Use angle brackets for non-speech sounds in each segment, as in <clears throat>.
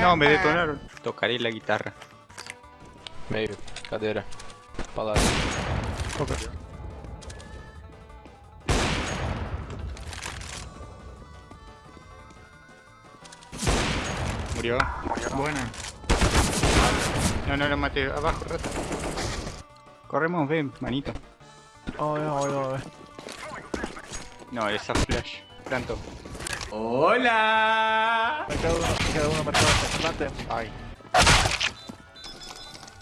No, me detonaron. Tocaré la guitarra. Meio, cadeira. Palácio. Murió. Buena. No, no lo maté. Abajo, rata. Corremos, ven, manito. Ay, ay, ay. No, esa flash. Planto. ¡Hola! Me queda uno, me queda uno marcado. Mate. Ay.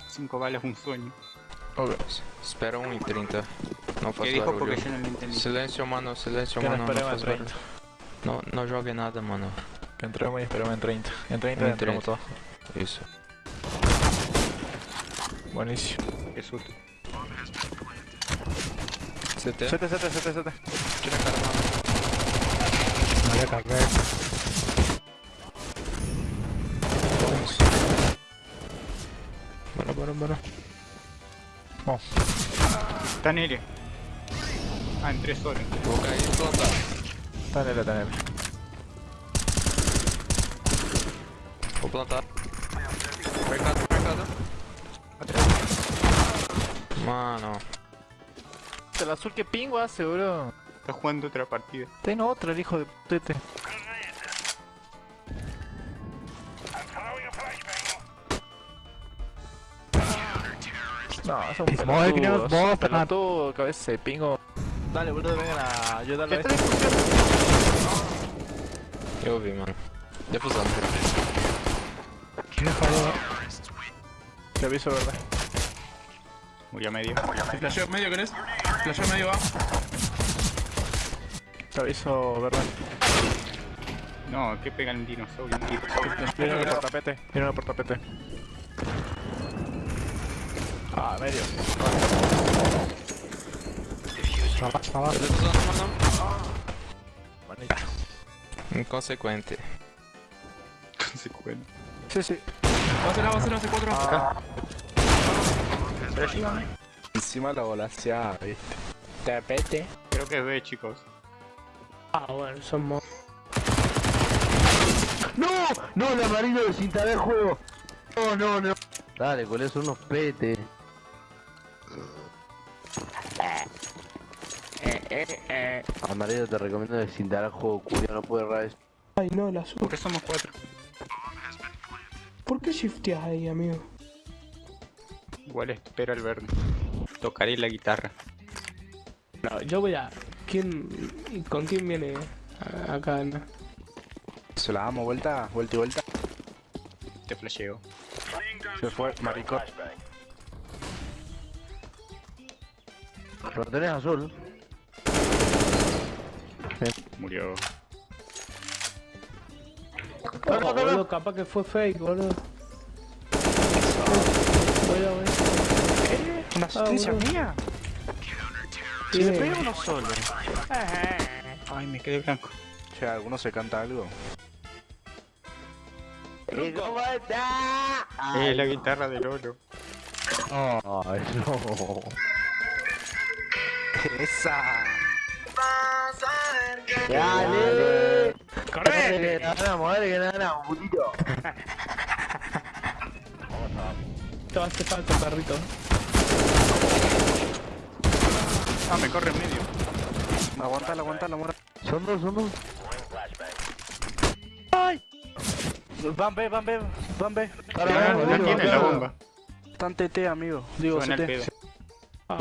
Cinco balas, un sueño. Ok. Espera 1 e 30. Não ¿Qué faça dijo? barulho. Porque yo no lo entendí. Silêncio, mano. Silêncio, Que no mano. Não esperemos faz en 30. barulho. Não, não jogue nada, mano. Que entremos y esperemos en 30. En 30 En entramos 30. todos. Isso. Buenísimo. Qué susto. CT. CT, CT, CT, CT. Tira a cara, mano. Vamos. Bora, bora, bora. Bom, Está Nere. Ah, entré solo. Vou cair e plantar. está nele, está nele. Vou plantar. Mercado, mercado. Mano. El azul que pingo hace, bro. Está jugando otra partida. Tengo otra, el hijo de putete. No, es un pelotudo, es un pelotudo, cabeza de pingo. Dale, boludo, vengan a ayudarlo a este. Eu vi, mano. Defusão. Te aviso, verdad. Murió medio. ¿Te flasheo medio querés? Flasheo medio va. Te aviso, verdad. No, que pega el dinosaurio. Viene uno por tapete, viene uno por tapete. Ah, medio. Inconsequente. Consecuente. Sí, sí. Va a ser va a ser A, C4. Ah, Encima la volaseada, viste. Tapete. Creo que es B, chicos. Ah, bueno, somos. ¡No! ¡No, el amarillo desinstalé el juego! ¡No, no, no! Dale, con son unos petes. Amarillo te recomiendo desinstalar el juego, curio, no puede errar eso. Ay, no, el azul. ¿Por qué somos cuatro? ¿Por qué shifteas ahí, amigo? Igual espera el verde. Tocaré la guitarra. No, yo voy a. ¿Quién. y ¿Con quién viene acá? no? Se la damos vuelta, vuelta y vuelta. Te flasheo. Se fue, maricón. Lo tenés azul. Murió. Oh, boludo, capaz que fue fake, boludo. Voy a ver. ¿Una asistencia boludo. mía? Si le pega uno solo. Ay, me quedé blanco. Che, ¿alguno se canta algo? ¿Y cómo está? Ay, Es la guitarra del oro. Ay, no. ¡Esa! ¡Dale! ¡Corre! Que ganamos, dale que ganamos, putito. <laughs> Te hace falta, perrito. Ah, me corre en medio. Aguantala, aguantala, aguantala. Son dos, son dos. Van B, van B, van B. Vamos, tiene la bomba. Están TT, amigo. Digo, Suena el CT. pedo. Ah,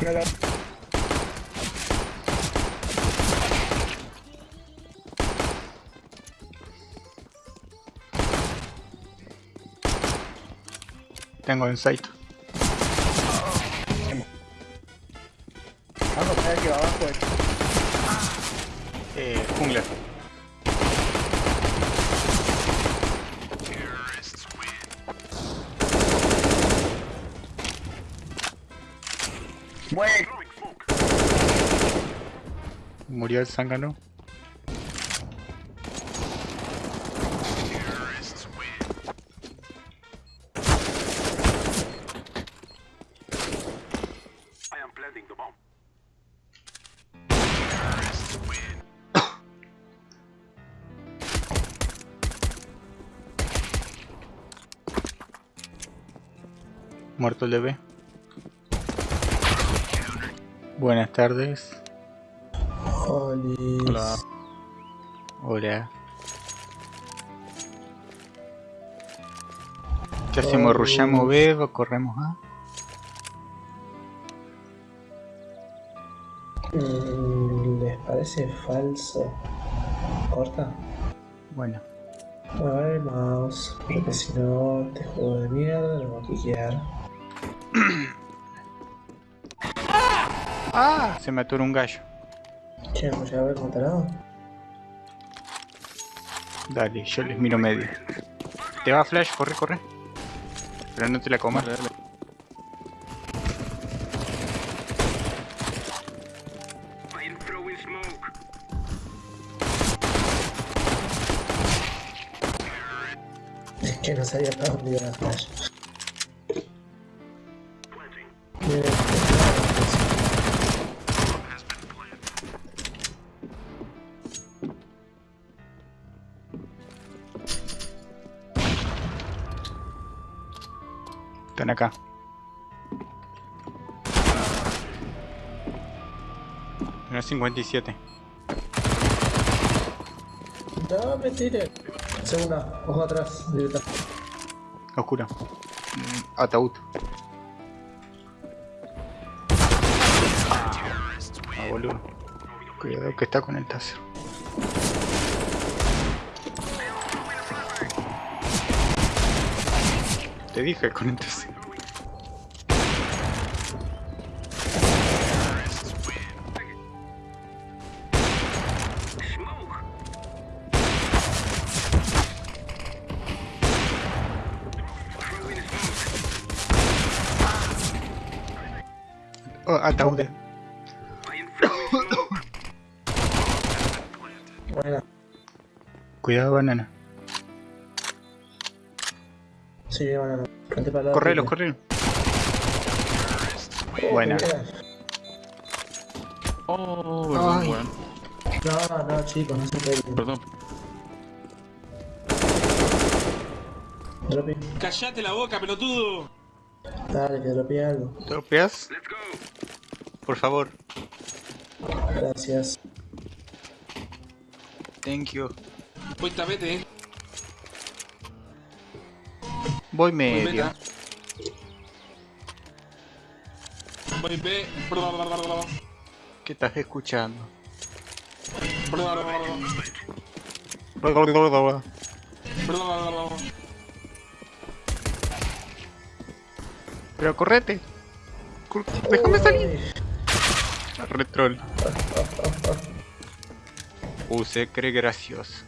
Claro, Tengo insight. Eh, jungla. Murió el zángano. Muerto el DB. Buenas tardes. Hola. Hola. ¿Qué hacemos? ¿Rushamos B o corremos A? Mm, ¿Les parece falso? ¿Corta? Bueno. Muevan el mouse, porque si no, este juego de mierda lo va a quiquear. <clears throat> ¡Ah! Se me atoró un gallo. Che, ¿me a ver cómo tarado? Dale, yo les miro medio. Te va Flash, corre, corre. Pero no te la comas. Es que no sabía para dónde iba la flash. Están acá. Una 57. No me tire. Segunda, ojo atrás, directa. Oscura. Mm, Ataúd. Ah, boludo. Cuidado que está con el taser. Te dije con el taser. Oh, ataúd. Buena. Cuidado, banana. Sí, bueno, frente para lado. Correlo, correlo. Buena. Oh, perdón, Ay. weón. No, no, chicos, no se peguen. Perdón. Dropi. ¡Cállate la boca, pelotudo! Dale, que dropé algo. ¿Tropeas? Por favor. Gracias. Thank you. Voy tapete, eh. Voy Voy medio. Voy B. ¿Qué estás escuchando? Pero correte. Cor- Déjame salir. Retrol. Uh, se cree gracioso.